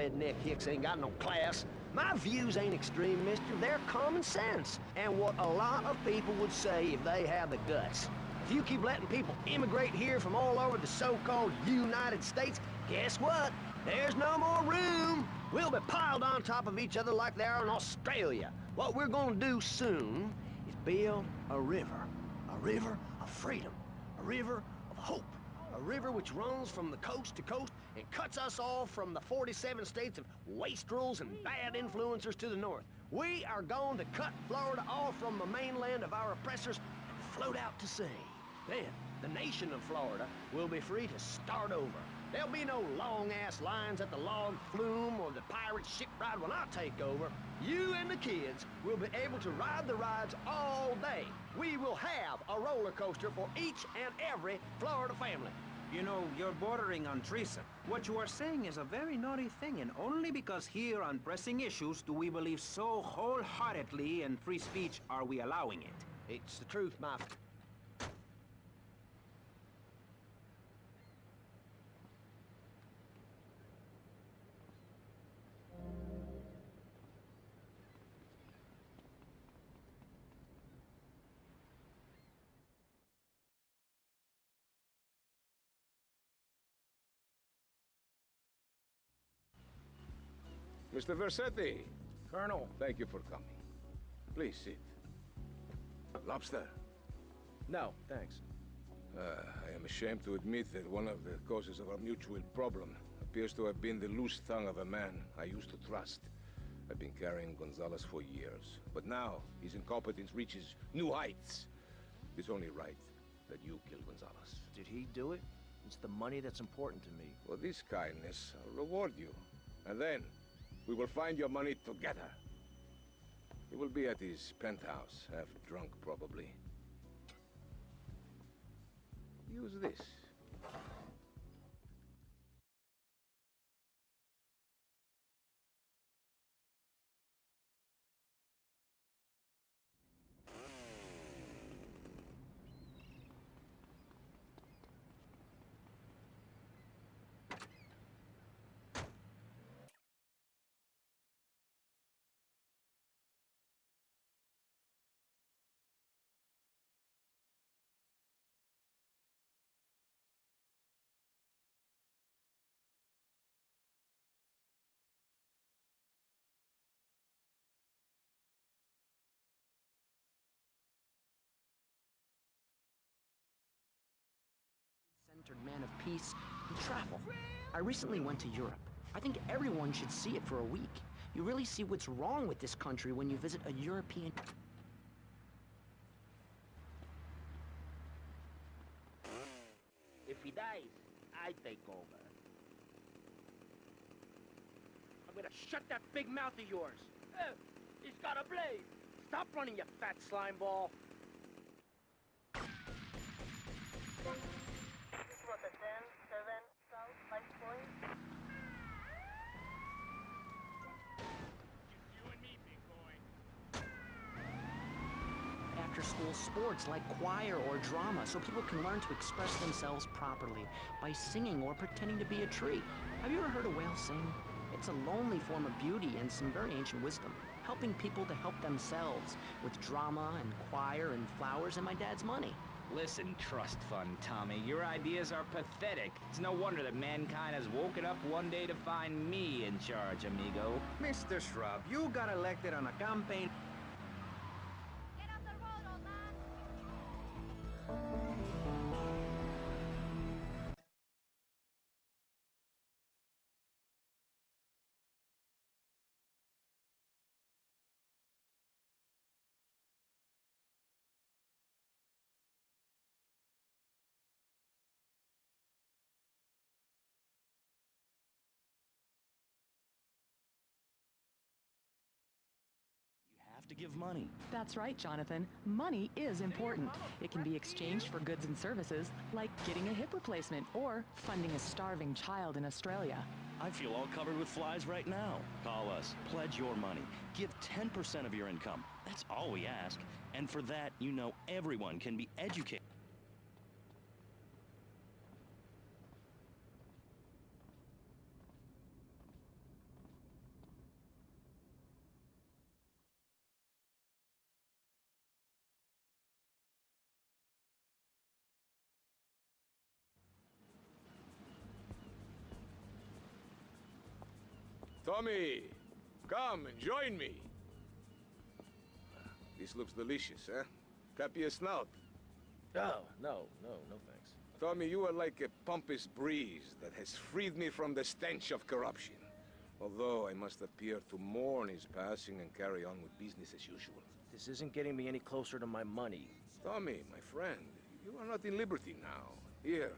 redneck hicks ain't got no class. My views ain't extreme, mister. They're common sense. And what a lot of people would say if they had the guts. If you keep letting people immigrate here from all over the so-called United States, guess what? There's no more room. We'll be piled on top of each other like they are in Australia. What we're gonna do soon is build a river. A river of freedom. A river of hope. A river which runs from the coast to coast and cuts us off from the 47 states of wastrels and bad influencers to the north. We are going to cut Florida off from the mainland of our oppressors and float out to sea. Then, the nation of Florida will be free to start over. There'll be no long-ass lines at the log flume or the pirate ship ride when I take over. You and the kids will be able to ride the rides all day. We will have a roller coaster for each and every Florida family. You know, you're bordering on treason. What you are saying is a very naughty thing, and only because here on pressing issues do we believe so wholeheartedly in free speech are we allowing it. It's the truth, my... Mr. Vercetti, Colonel. thank you for coming. Please sit. Lobster. No, thanks. Uh, I am ashamed to admit that one of the causes of our mutual problem appears to have been the loose tongue of a man I used to trust. I've been carrying Gonzalez for years, but now his incompetence reaches new heights. It's only right that you kill Gonzalez. Did he do it? It's the money that's important to me. For this kindness, I'll reward you. And then, we will find your money together. He will be at his penthouse, half drunk probably. Use this. Man of peace and travel. I recently went to Europe. I think everyone should see it for a week. You really see what's wrong with this country when you visit a European... If he dies, I take over. I'm gonna shut that big mouth of yours. He's got a blade. Stop running, you fat slime ball. After-school sports like choir or drama so people can learn to express themselves properly by singing or pretending to be a tree. Have you ever heard a whale sing? It's a lonely form of beauty and some very ancient wisdom, helping people to help themselves with drama and choir and flowers and my dad's money. Listen, trust fund Tommy, your ideas are pathetic. It's no wonder that mankind has woken up one day to find me in charge, amigo. Mr. Shrub, you got elected on a campaign to give money. That's right, Jonathan. Money is important. It can be exchanged for goods and services, like getting a hip replacement or funding a starving child in Australia. I feel all covered with flies right now. Call us. Pledge your money. Give 10% of your income. That's all we ask. And for that, you know everyone can be educated. Tommy, come and join me. This looks delicious, huh? Copy a snout. Oh, no, no, no thanks. Tommy, you are like a pompous breeze that has freed me from the stench of corruption. Although I must appear to mourn his passing and carry on with business as usual. This isn't getting me any closer to my money. Tommy, my friend, you are not in liberty now. Here,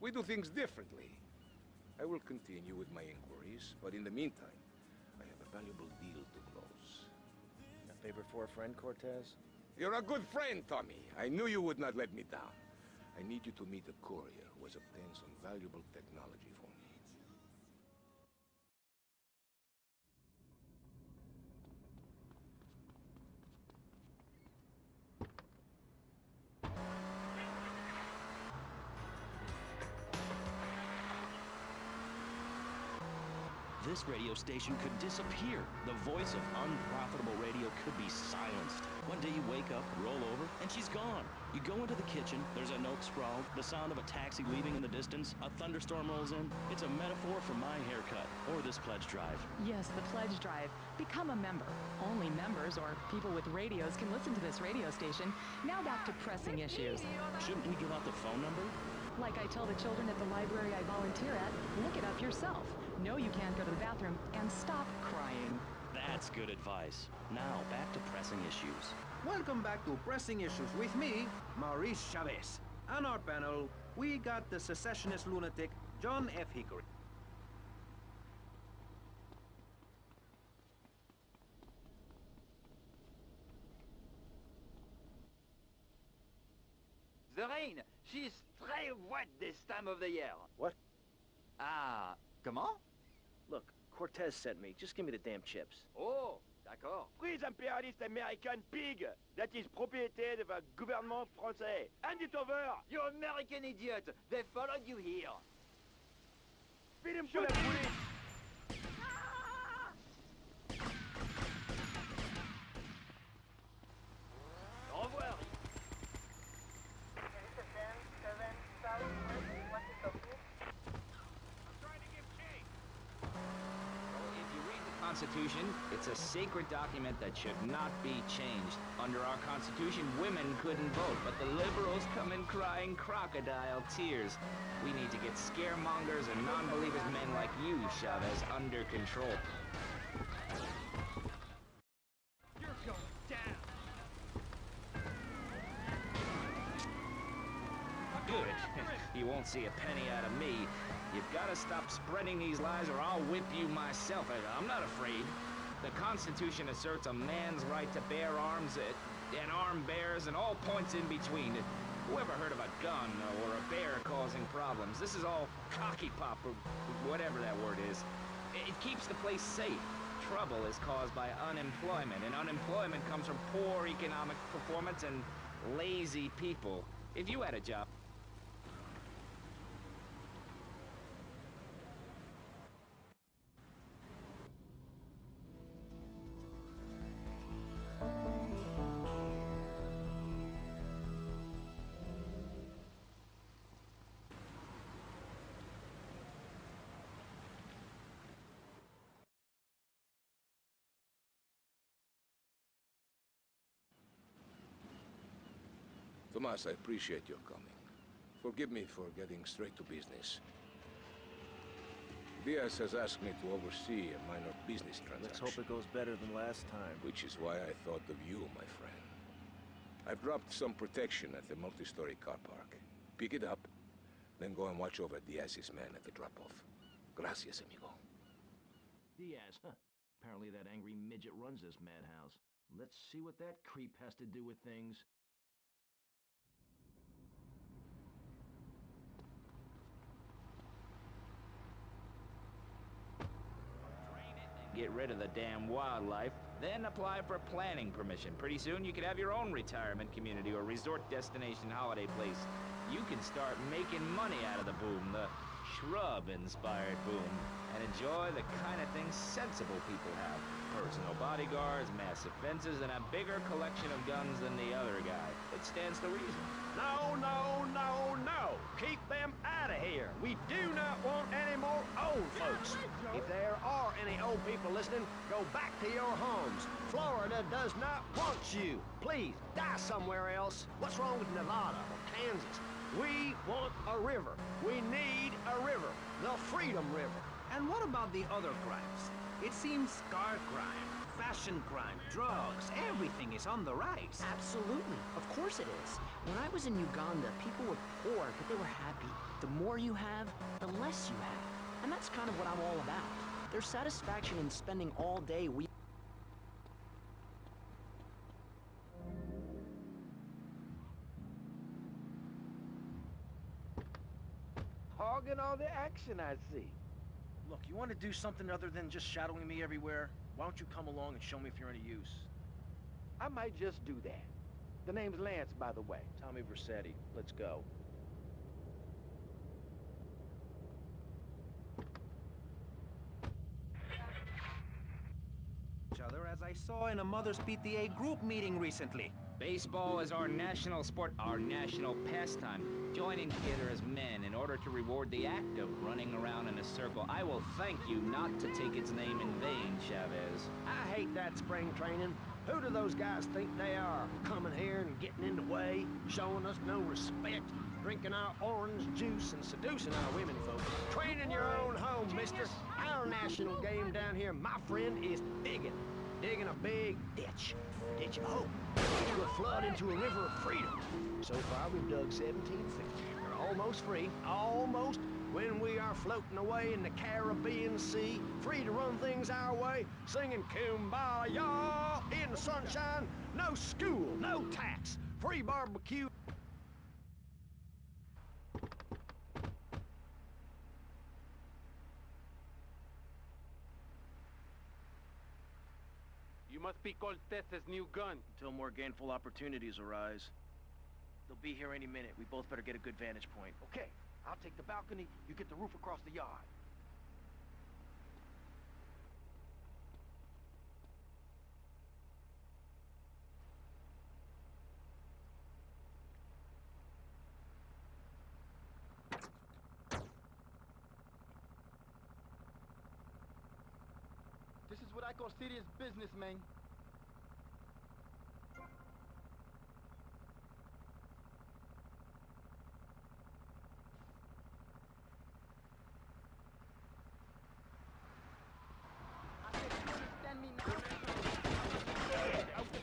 we do things differently. I will continue with my inquiries, but in the meantime, I have a valuable deal to close. A favor for a friend, Cortez? You're a good friend, Tommy. I knew you would not let me down. I need you to meet a courier who has obtained some valuable technology This radio station could disappear. The voice of unprofitable radio could be silenced. One day you wake up, roll over, and she's gone. You go into the kitchen, there's a note sprawled, the sound of a taxi leaving in the distance, a thunderstorm rolls in. It's a metaphor for my haircut, or this pledge drive. Yes, the pledge drive. Become a member. Only members or people with radios can listen to this radio station. Now back to pressing issues. Shouldn't we give out the phone number? Like I tell the children at the library I volunteer at, look it up yourself. Know you can't go to the bathroom and stop crying. That's good advice. Now, back to pressing issues. Welcome back to Pressing Issues with me, Maurice Chavez. On our panel, we got the secessionist lunatic, John F. Hickory. The rain, she's très wet this time of the year. What? Ah, comment? Look, Cortez sent me. Just give me the damn chips. Oh, d'accord. Prise impérialiste American pig that is propriété of the gouvernement français. Hand it over! You American idiot! They followed you here. Feed him to the police! Au revoir. If you read the Constitution, it's a sacred document that should not be changed. Under our Constitution, women couldn't vote, but the liberals come in crying crocodile tears. We need to get scaremongers and non-believers men like you, Chavez, under control. You're going down! Good. you won't see a penny out of me. You've got to stop spreading these lies or I'll whip you myself. I- I'm not afraid. The Constitution asserts a man's right to bear arms uh, and arm bears and all points in between. Who ever heard of a gun or a bear causing problems? This is all cocky pop or whatever that word is. It keeps the place safe. Trouble is caused by unemployment, and unemployment comes from poor economic performance and lazy people. If you had a job, Tomas, I appreciate your coming. Forgive me for getting straight to business. Diaz has asked me to oversee a minor business transaction. Let's hope it goes better than last time. Which is why I thought of you, my friend. I've dropped some protection at the multi-story car park. Pick it up, then go and watch over Diaz's men at the drop-off. Gracias, amigo. Diaz, huh? Apparently that angry midget runs this madhouse. Let's see what that creep has to do with things. get rid of the damn wildlife, then apply for planning permission. Pretty soon you could have your own retirement community or resort destination holiday place. You can start making money out of the boom, the shrub-inspired boom, and enjoy the kind of things sensible people have. Personal bodyguards, massive fences, and a bigger collection of guns than the other guy. It stands to reason. No, no, no, no! Keep them out of here! We do not want any more old folks! If there are any old old people listening, go back to your homes. Florida does not want you. Please, die somewhere else. What's wrong with Nevada or Kansas? We want a river. We need a river. The Freedom River. And what about the other crimes? It seems car crime, fashion crime, drugs, everything is on the rise. Absolutely. Of course it is. When I was in Uganda, people were poor, but they were happy. The more you have, the less you have. And that's kind of what I'm all about. There's satisfaction in spending all day we all the action, I see. Look, you want to do something other than just shadowing me everywhere? Why don't you come along and show me if you're any use? I might just do that. The name's Lance, by the way. Tommy Vercetti. Let's go. Each other as I saw in a Mother's PTA group meeting recently. Baseball is our national sport, our national pastime. Joining together as men in order to reward the act of running around in a circle. I will thank you not to take its name in vain, Chavez. I hate that spring training. Who do those guys think they are? Coming here and getting in the way, showing us no respect, drinking our orange juice and seducing our women folks. Training your own home, mister. Our national game down here, my friend, is digging. Digging a big ditch. Ditch oh, of hope. Which will flood into a river of freedom. So far, we've dug 17 feet. We're almost free. Almost when we are floating away in the Caribbean Sea, free to run things our way, singing Kumbaya in the sunshine, no school, no tax, free barbecue. Must be Cortez's new gun. Until more gainful opportunities arise. They'll be here any minute. We both better get a good vantage point. Okay, I'll take the balcony, you get the roof across the yard. What I call serious business, man. I said, you understand me now?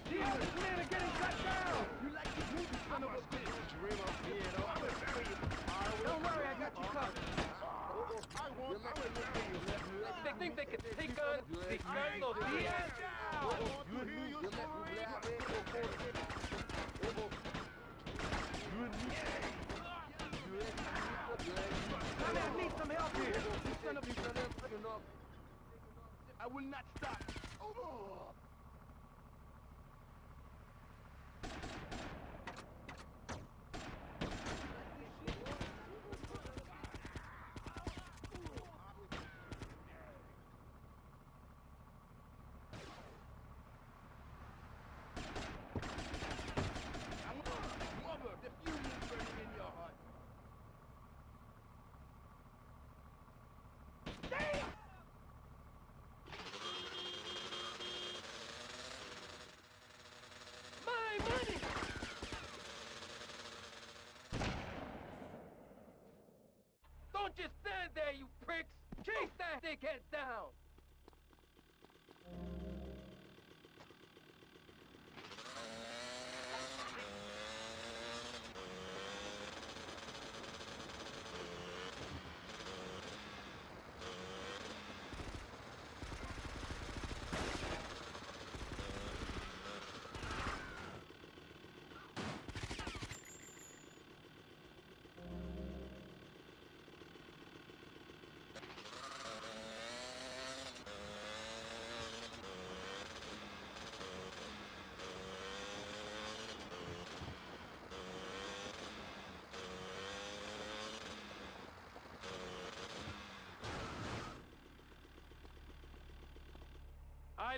Jesus, men are getting cut down! You like this movie, son of a bitch! Don't worry, I got you covered. They think they can take on Ricardo Diaz? Tommy, I need some help here! You son of a... I will not stop. Just stand there, you pricks! Chase that dickhead down!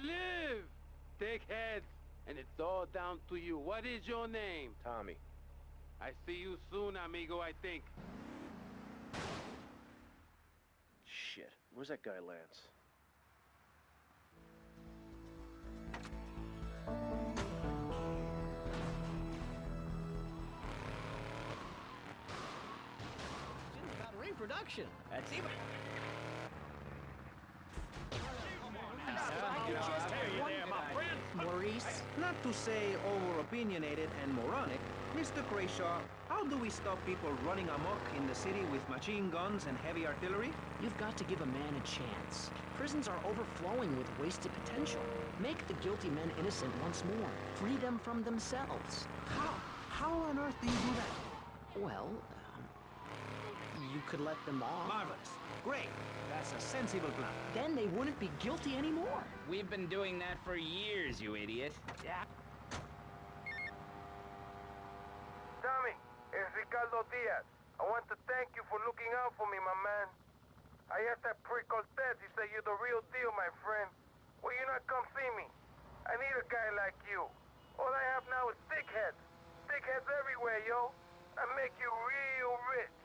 live! Take heads, and it's all down to you. What is your name? Tommy. I see you soon, amigo, I think. Shit, where's that guy Lance? About reproduction. That's even... Maurice? Not to say over-opinionated and moronic, Mr. Krayshaw, how do we stop people running amok in the city with machine guns and heavy artillery? You've got to give a man a chance. Prisons are overflowing with wasted potential. Make the guilty men innocent once more. Free them from themselves. How? How on earth do you do that? Well, um, you could let them off. Marvelous. Great. That's a sensible plan. Then they wouldn't be guilty anymore. We've been doing that for years, you idiot. Yeah. Tommy, it's Ricardo Diaz. I want to thank you for looking out for me, my man. I asked that prick Cortez, he said you're the real deal, my friend. Will you not come see me? I need a guy like you. All I have now is dickheads. Dickheads everywhere, yo. I make you real rich.